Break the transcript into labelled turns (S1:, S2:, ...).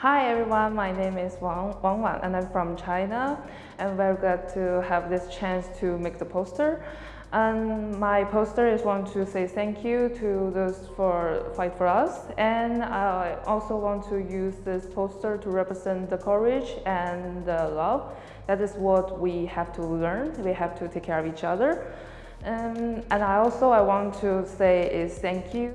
S1: Hi everyone, my name is Wang, Wang Wan and I'm from China. I'm very glad to have this chance to make the poster. And my poster is want to say thank you to those for fight for us. And I also want to use this poster to represent the courage and the love. That is what we have to learn. We have to take care of each other. Um, and I also I want to say is thank you